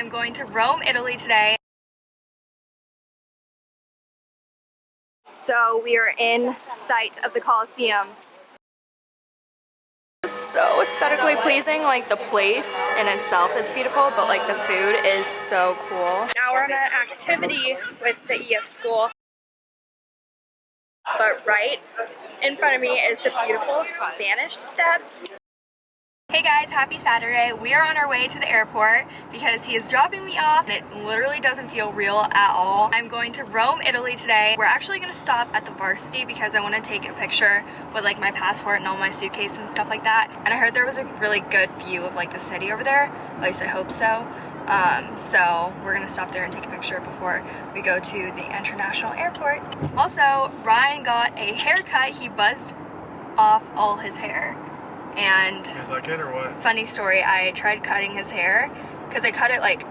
I'm going to Rome, Italy today. So we are in sight of the Colosseum. So aesthetically pleasing, like the place in itself is beautiful, but like the food is so cool. Now we're on an activity with the EF school. But right in front of me is the beautiful Spanish Steps. Hey guys, happy Saturday. We are on our way to the airport because he is dropping me off and it literally doesn't feel real at all. I'm going to Rome, Italy today. We're actually going to stop at the varsity because I want to take a picture with like my passport and all my suitcase and stuff like that. And I heard there was a really good view of like the city over there. At least I hope so. Um, so we're gonna stop there and take a picture before we go to the international airport. Also, Ryan got a haircut. He buzzed off all his hair and is that good or what? Funny story, I tried cutting his hair because I cut it like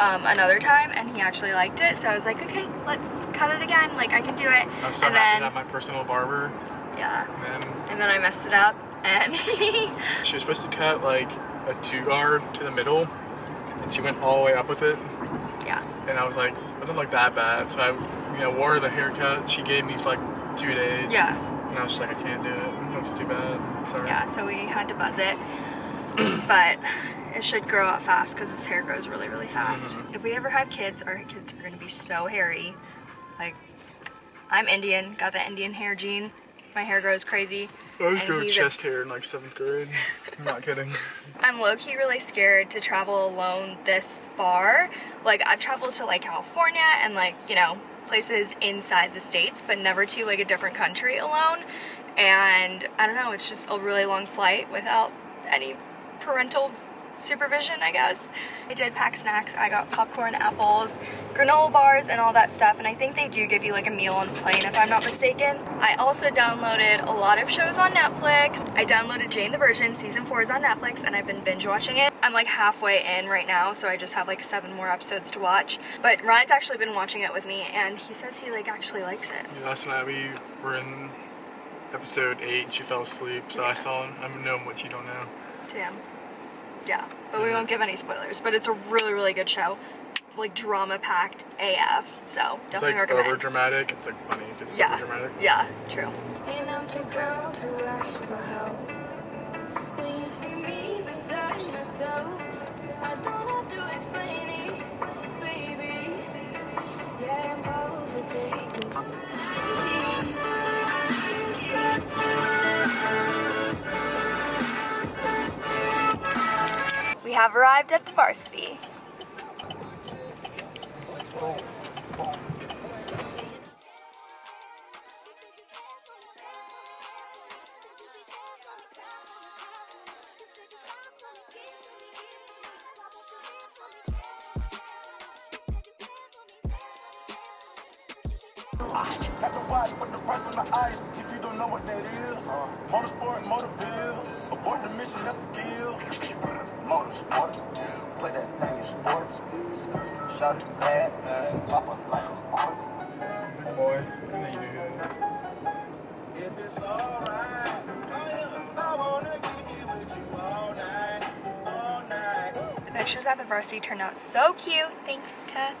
um, another time and he actually liked it. So I was like, okay, let's cut it again. Like I can do it. I'm so and happy then, my personal barber. Yeah. And then, and then I messed it up and she was supposed to cut like a two guard to the middle and she went all the way up with it. Yeah. And I was like, it doesn't look that bad. So I, you know, wore the haircut she gave me for like two days. Yeah. And I was just like, I can't do it. It looks too bad. Sorry. Yeah, so we had to buzz it. but it should grow out fast because his hair grows really, really fast. Mm -hmm. If we ever have kids, our kids are going to be so hairy. Like, I'm Indian, got the Indian hair gene. My hair grows crazy. I was growing chest hair in like 7th grade. I'm not kidding. I'm low-key really scared to travel alone this far. Like, I've traveled to like California and like, you know, places inside the states, but never to like a different country alone. And I don't know, it's just a really long flight without any parental supervision, I guess. I did pack snacks. I got popcorn, apples, granola bars, and all that stuff. And I think they do give you like a meal on the plane if I'm not mistaken. I also downloaded a lot of shows on Netflix. I downloaded Jane the Virgin. Season 4 is on Netflix and I've been binge watching it. I'm like halfway in right now, so I just have like seven more episodes to watch. But Ryan's actually been watching it with me and he says he like actually likes it. Yeah, last night we were in episode 8 and she fell asleep, so yeah. I saw him. I'm know what you don't know. Damn. Yeah, but we won't give any spoilers. But it's a really, really good show. Like drama packed AF. So definitely it's like recommend. over dramatic. It's like funny because it's yeah. over dramatic. Yeah, true. Have arrived at the varsity. Watch, but the price. If you don't know what that is, motorsport, motorville, abort the mission, that's a. Motorsport, put that thing in sports. Shot it bad, pop up like a court. Big boy, I know you do good. If it's alright, I wanna kick it with you all night, all night. The pictures at the varsity turned out so cute. Thanks to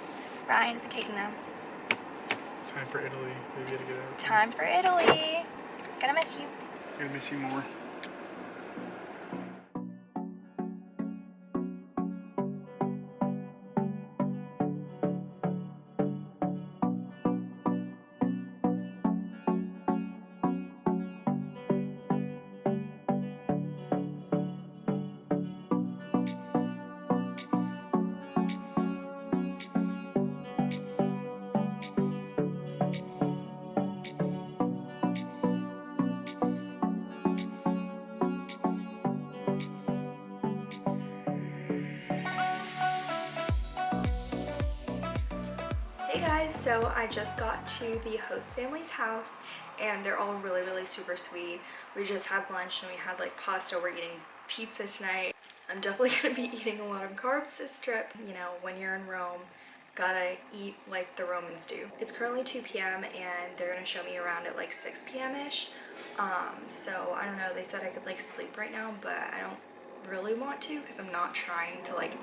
Ryan for taking them. Time for Italy. We gotta get out. Time for Italy. Gonna miss you. Gonna miss you more. The host family's house and they're all really, really super sweet. We just had lunch and we had like pasta. We're eating pizza tonight. I'm definitely going to be eating a lot of carbs this trip. You know, when you're in Rome, gotta eat like the Romans do. It's currently 2 p.m. and they're to show me around at like 6 p.m.-ish. Um, so I don't know, they said I could like sleep right now, but I don't really want to because I'm not trying to like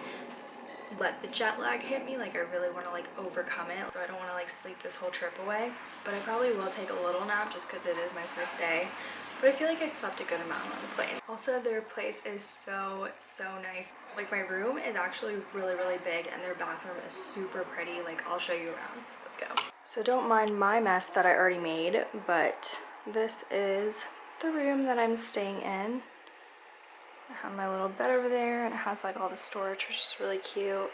let the jet lag hit me. Like I really want to like overcome it. So I don't want to like sleep this whole trip away. But I probably will take a little nap just because it is my first day. But I feel like I slept a good amount on the plane. Also, their place is so, so nice. Like my room is actually really, really big and their bathroom is super pretty. Like I'll show you around. Let's go. So don't mind my mess that I already made, but this is the room that I'm staying in. I have my little bed over there and it has like all the storage which is really cute.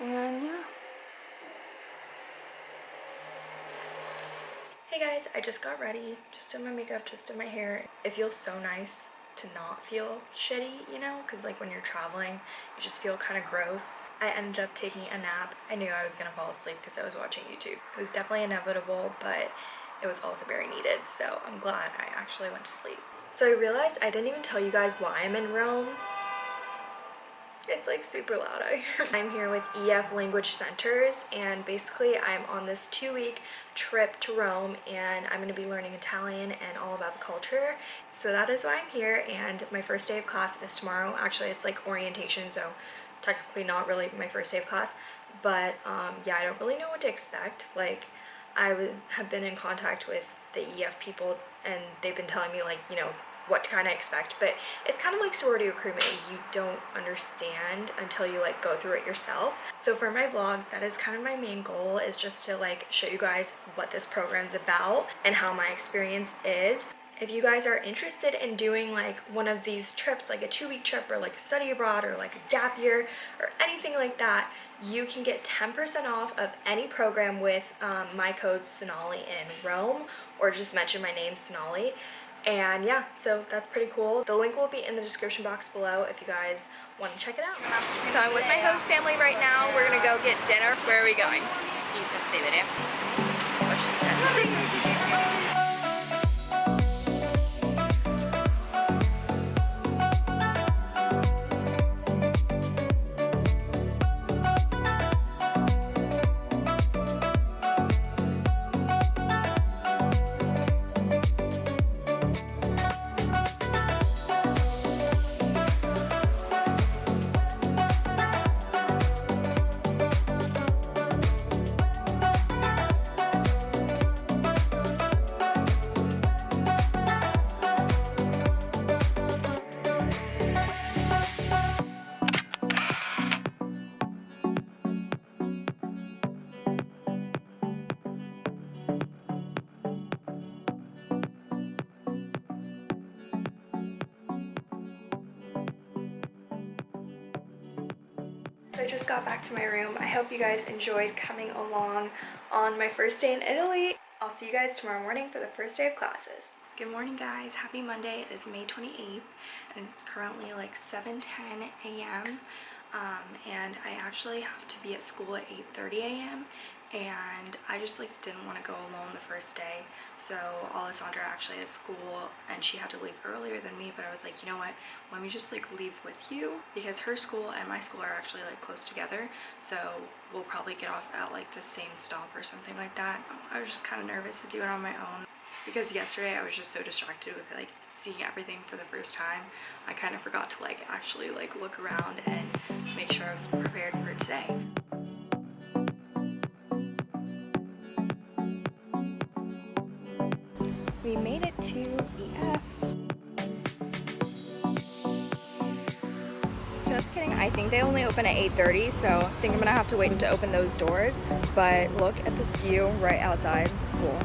And yeah. Hey guys, I just got ready. Just did my makeup, just did my hair. It feels so nice to not feel shitty, you know? Because like when you're traveling, you just feel kind of gross. I ended up taking a nap. I knew I was gonna fall asleep because I was watching YouTube. It was definitely inevitable, but it was also very needed. So I'm glad I actually went to sleep. So I realized I didn't even tell you guys why I'm in Rome. It's like super loud. I'm here with EF Language Centers and basically I'm on this two week trip to Rome and I'm going to be learning Italian and all about the culture. So that is why I'm here and my first day of class is tomorrow. Actually it's like orientation so technically not really my first day of class but um, yeah I don't really know what to expect. Like I have been in contact with the EF people and they've been telling me like you know what to kind of expect but it's kind of like sorority recruitment. You don't understand until you like go through it yourself. So for my vlogs that is kind of my main goal is just to like show you guys what this program's about and how my experience is. If you guys are interested in doing like one of these trips like a two-week trip or like a study abroad or like a gap year or anything like that you can get 10% off of any program with um, my code Sonali in Rome or just mention my name Sonali. And yeah so that's pretty cool. The link will be in the description box below if you guys want to check it out. So i'm with my host family right now. We're gonna go get dinner. Where are we going got back to my room. I hope you guys enjoyed coming along on my first day in Italy. I'll see you guys tomorrow morning for the first day of classes. Good morning guys, happy Monday. It is May 28th and it's currently like 7.10 a.m. Um, and I actually have to be at school at 8.30 a.m and I just like didn't want to go alone the first day. So Alessandra actually at school and she had to leave earlier than me but I was like you know what? Let me just like leave with you because her school and my school are actually like close together. So we'll probably get off at like the same stop or something like that. I was just kind of nervous to do it on my own because yesterday I was just so distracted with like seeing everything for the first time. I kind of forgot to like actually like look around and make sure I was prepared for today I think they only open at 8.30, so I think I'm gonna have to wait to open those doors. But look at this view right outside the school.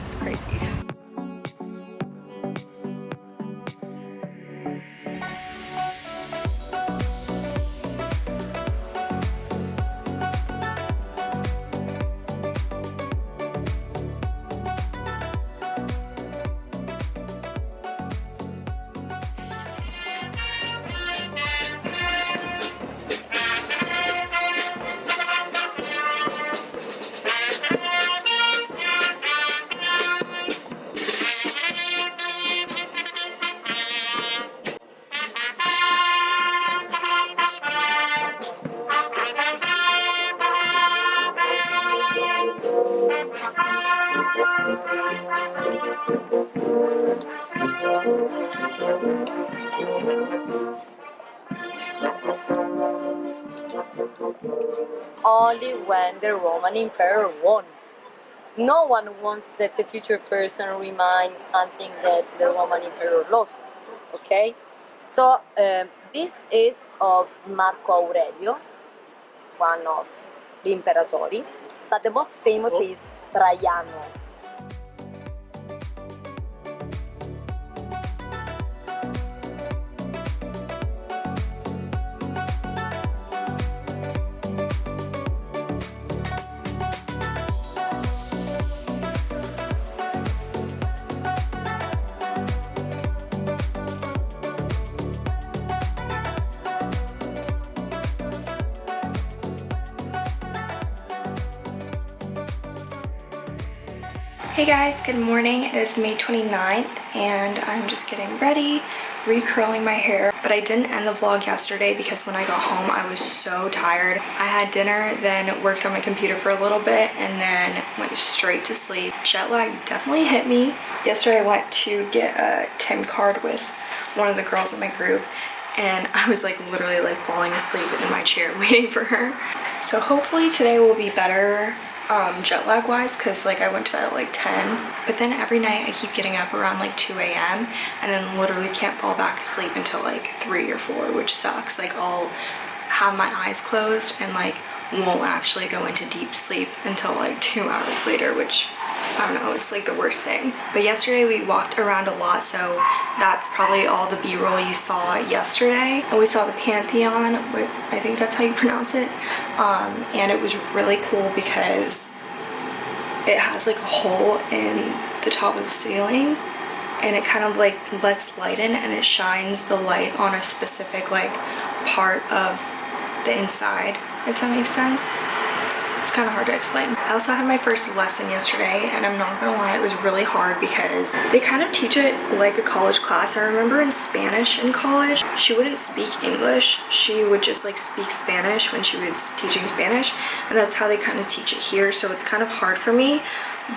It's crazy. Only when the Roman Emperor won. No one wants that the future person reminds something that the Roman Emperor lost. Okay, so um, this is of Marco Aurelio, one of the imperatori, but the most famous Oh. is Traiano. Hey guys, good morning. It is May 29th and I'm just getting ready, recurling my hair. But I didn't end the vlog yesterday because when I got home I was so tired. I had dinner, then worked on my computer for a little bit and then went straight to sleep. Jet lag definitely hit me. Yesterday I went to get a TIM card with one of the girls in my group and I was like literally like falling asleep in my chair waiting for her. So hopefully today will be better um, jet lag wise because like I went to bed at like 10 but then every night I keep getting up around like 2 a.m. and then literally can't fall back asleep until like 3 or 4 which sucks like I'll have my eyes closed and like won't actually go into deep sleep until like two hours later which I don't know, it's like the worst thing. But yesterday we walked around a lot, so that's probably all the b-roll you saw yesterday. And we saw the Pantheon, I think that's how you pronounce it. Um, and it was really cool because it has like a hole in the top of the ceiling and it kind of like lets light in and it shines the light on a specific like part of the inside, if that makes sense. It's kind of hard to explain. I also had my first lesson yesterday and I'm not gonna lie, it was really hard because they kind of teach it like a college class. I remember in Spanish in college, she wouldn't speak English. She would just like speak Spanish when she was teaching Spanish and that's how they kind of teach it here. So it's kind of hard for me,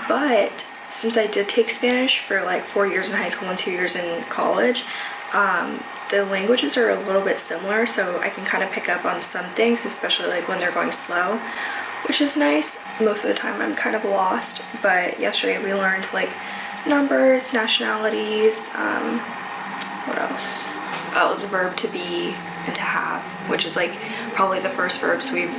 but since I did take Spanish for like four years in high school and two years in college, um, the languages are a little bit similar so I can kind of pick up on some things, especially like when they're going slow, which is nice. Most of the time I'm kind of lost, but yesterday we learned like numbers, nationalities, um, what else? Oh, the verb to be and to have, which is like probably the first verbs we've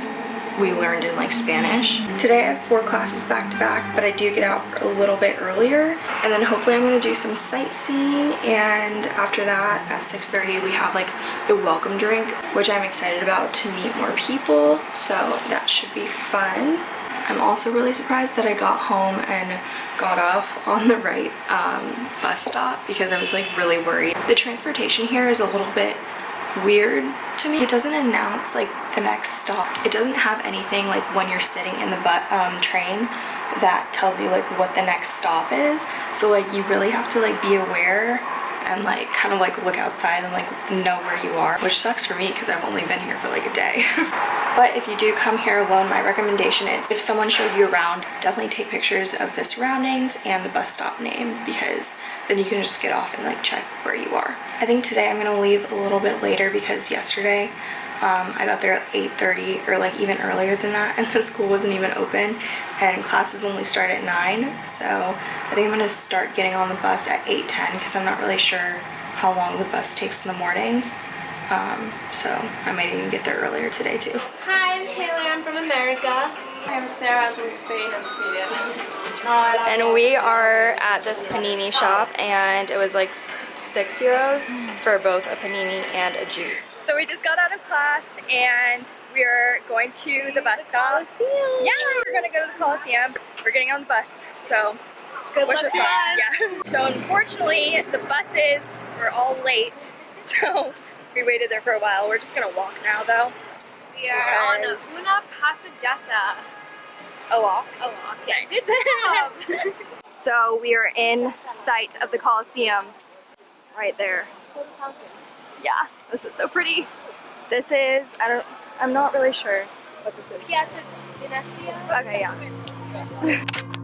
we learned in like Spanish. Today I have four classes back to back, but I do get out a little bit earlier. And then hopefully I'm gonna do some sightseeing. And after that, at 6.30, we have like the welcome drink, which I'm excited about to meet more people. So that should be fun. I'm also really surprised that I got home and got off on the right um, bus stop because I was like really worried. The transportation here is a little bit weird to me. It doesn't announce like the next stop. It doesn't have anything like when you're sitting in the um, train that tells you like what the next stop is. So like you really have to like be aware and like kind of like look outside and like know where you are, which sucks for me because I've only been here for like a day. but if you do come here alone, my recommendation is if someone showed you around, definitely take pictures of the surroundings and the bus stop name because then you can just get off and like check where you are. I think today I'm gonna leave a little bit later because yesterday um, I got there at 8.30 or like even earlier than that and the school wasn't even open and classes only start at 9 so I think I'm gonna start getting on the bus at 8.10 because I'm not really sure how long the bus takes in the mornings um, so I might even get there earlier today too. Hi, I'm Taylor. I'm from America. I'm Sarah. I'm from Spain. A student. And we are at this panini shop and it was like six euros for both a panini and a juice. So we just got out of class and we're going to the bus stop. Yeah, we're gonna go to the Coliseum. We're getting on the bus, so Good luck to us. Yeah. So unfortunately, the buses were all late, so we waited there for a while. We're just gonna walk now, though. We are on Una Passeggiata. A walk. Oh, walk. Yes. Good job. So we are in sight of the Coliseum, right there. Yeah, this is so pretty. This is I don't I'm not really sure what this is. Piazza Venezia. Okay, yeah.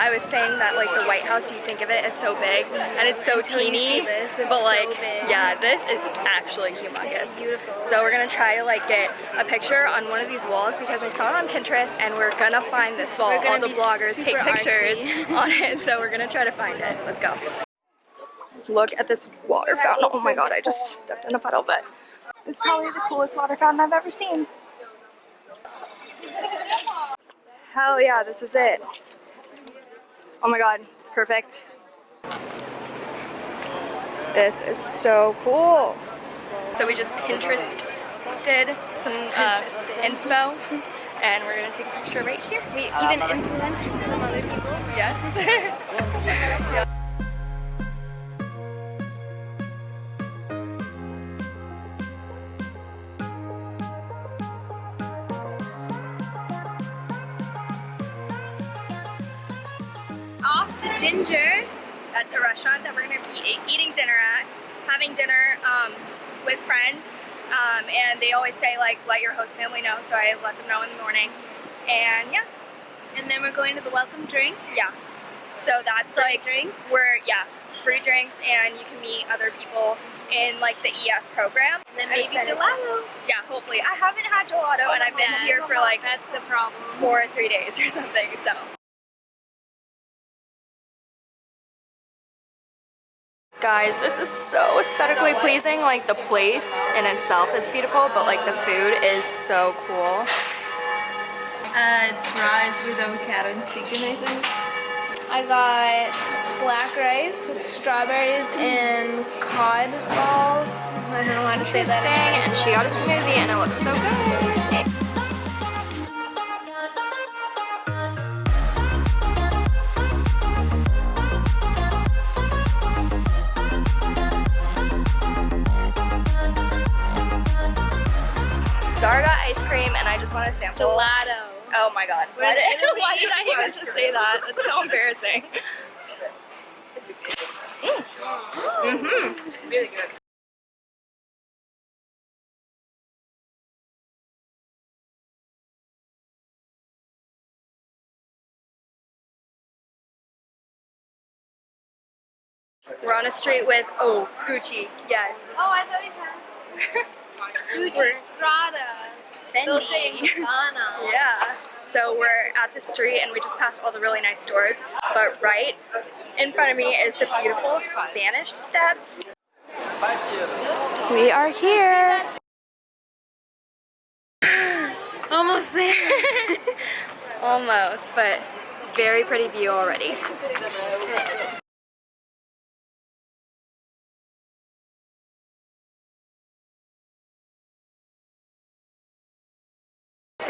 I was saying that like the White House, you think of it as so big, and it's so Until teeny. this, it's but so like, big. yeah, this is actually humongous. beautiful. So we're gonna try to like get a picture on one of these walls because I saw it on Pinterest, and we're gonna find this wall. All the bloggers take pictures artsy. on it, so we're gonna try to find it. Let's go. Look at this water fountain. Oh my god, I just stepped in a puddle, but it's probably the coolest water fountain I've ever seen. Hell yeah, this is it. Oh my god, perfect. This is so cool. So we just Pinterest did some uh, inspo, and we're gonna take a picture right here. We even influenced some other people. Yes. Ginger. That's a restaurant that we're gonna be eating dinner at, having dinner um, with friends. Um, and they always say like, let your host family know. So I let them know in the morning. And yeah, And then we're going to the welcome drink. yeah. So that's like drinks. we're yeah free drinks and you can meet other people in like the EF program. And then maybe to- gelato. Yeah, hopefully. I haven't had gelato and I've been here for like That's the problem. four or three days or something. So. Guys, this is so aesthetically pleasing. Like the place in itself is beautiful, but like the food is so cool. Uh, it's rice with avocado and chicken, I think. I got black rice with strawberries and cod balls. I don't know how to say that. And she got a smoothie and it looks so good. Zara got ice cream and I just want to sample. Gelato. Oh my god. Why why did I even just say that? That's so embarrassing. Mm-hmm. Really good. We're on a street with, oh, Gucci, yes. Oh, I thought you passed. Gucci, We're- Prada, Dolce & Gabbana. Yeah. So we're at the street and we just passed all the really nice stores. But right in front of me is the beautiful Spanish Steps. We are here. Almost there. Almost, but very pretty view already.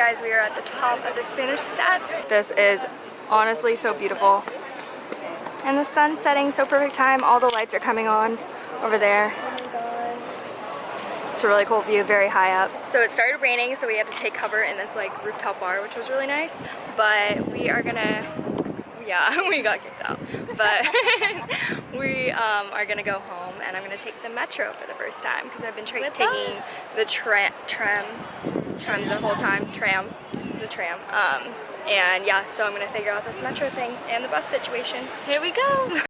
Guys, we are at the top of the Spanish Steps. This is honestly so beautiful. And the sun's setting so perfect time. All the lights are coming on over there. It's a really cool view, very high up. So it started raining, so we had to take cover in this like rooftop bar, which was really nice. But we are gonna, yeah, we got kicked out. But we um, are gonna go home, and I'm gonna take the metro for the first time because I've been taking us? the tra- tram, the whole time, tram, the tram. Um, and yeah, so I'm gonna figure out this metro thing and the bus situation. Here we go.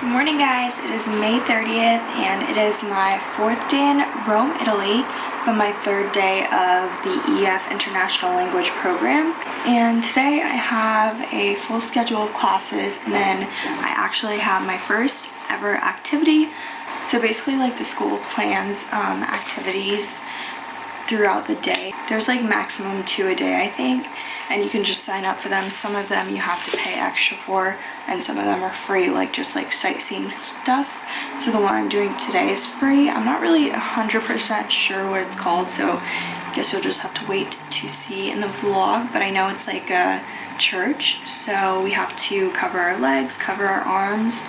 Good morning guys, it is May 30th and it is my fourth day in Rome, Italy, but my third day of the EF International Language Program. And today I have a full schedule of classes and then I actually have my first ever activity. So basically like the school plans um, activities throughout the day. There's like maximum two a day, I think, and you can just sign up for them. Some of them you have to pay extra for, and some of them are free, like just like sightseeing stuff. So the one I'm doing today is free. I'm not really 100% sure what it's called, so I guess you'll just have to wait to see in the vlog, but I know it's like a church, so we have to cover our legs, cover our arms,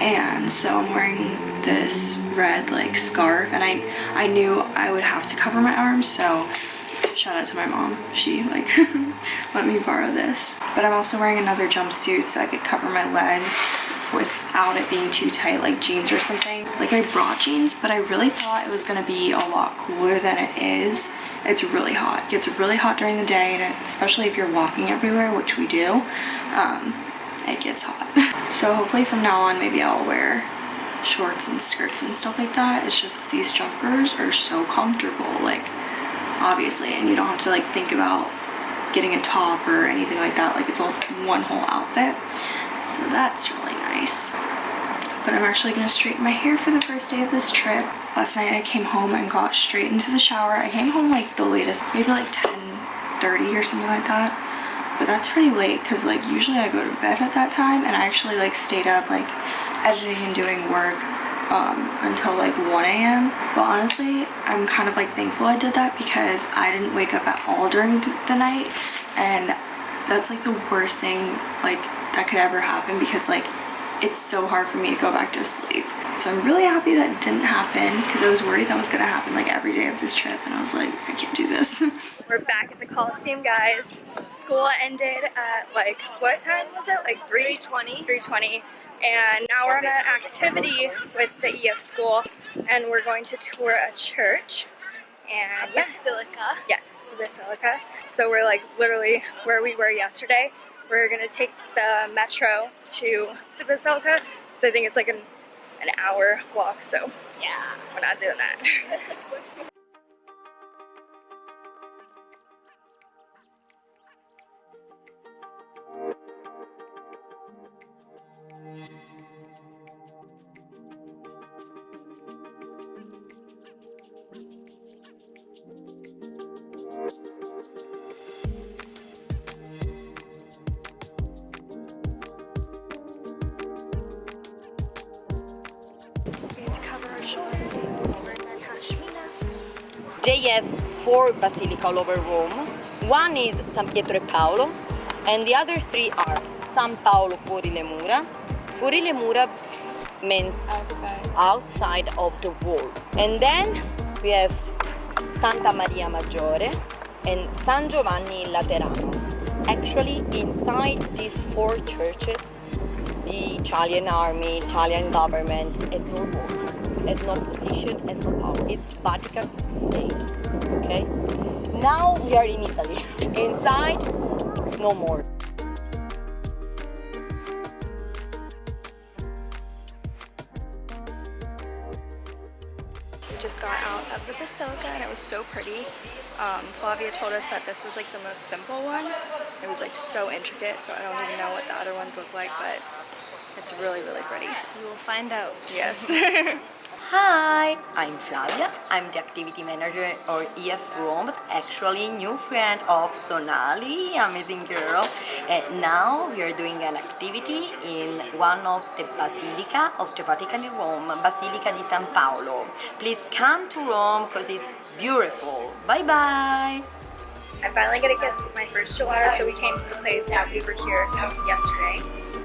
and so I'm wearing this red like scarf and I I knew I would have to cover my arms so Shout out to my mom. She like let me borrow this. But I'm also wearing another jumpsuit so I could cover my legs without it being too tight like jeans or something. Like I brought jeans but I really thought it was gonna be a lot cooler than it is. It's really hot. It gets really hot during the day and especially if you're walking everywhere, which we do, um, it gets hot. so hopefully from now on maybe I'll wear shorts and skirts and stuff like that. It's just these jumpers are so comfortable like obviously and you don't have to like think about getting a top or anything like that. Like it's all one whole outfit. So that's really nice. But I'm actually gonna straighten my hair for the first day of this trip. Last night I came home and got straight into the shower. I came home like the latest maybe like 10 30 or something like that. But that's pretty late because like usually I go to bed at that time and I actually like stayed up like editing and doing work um, until like 1 a.m. But honestly, I'm kind of like thankful I did that because I didn't wake up at all during the night and that's like the worst thing like that could ever happen because like it's so hard for me to go back to sleep. So I'm really happy that didn't happen because I was worried that was gonna happen like every day of this trip and I was like, I can't do this. We're back at the Coliseum, guys. School ended at like, what time was it? Like 3? 320. 320 and now we're on an activity with the EF school and we're going to tour a church. And yeah. Basilica. yes the basilica. So we're like literally where we were yesterday. We're gonna take the metro to the basilica. So I think it's like an, an hour walk so yeah. we're not doing that They have four basilica all over Rome. One is San Pietro e Paolo, and the other three are San Paolo fuori le mura. Fuori le mura means outside, outside of the wall. And then we have Santa Maria Maggiore and San Giovanni Laterano. Actually, inside these four churches, the Italian army, Italian government has no role, has no position, has no power. It's Vatican state, okay? Now we are in Italy. Inside, no more. We just got out of the basilica and it was so pretty. Um, Flavia told us that this was like the most simple one. It was like so intricate, so I don't even know what the other ones look like, but it's really, really pretty. You will find out. Yes. Hi, I'm Flavia. I'm the activity manager or EF Rome, but actually new friend of Sonali, amazing girl. And now we are doing an activity in one of the Basilica of the Vatican in Rome, Basilica di San Paolo. Please come to Rome because it's beautiful. Bye bye. I finally get to get my first gelato, so we came to the place that we were here yesterday.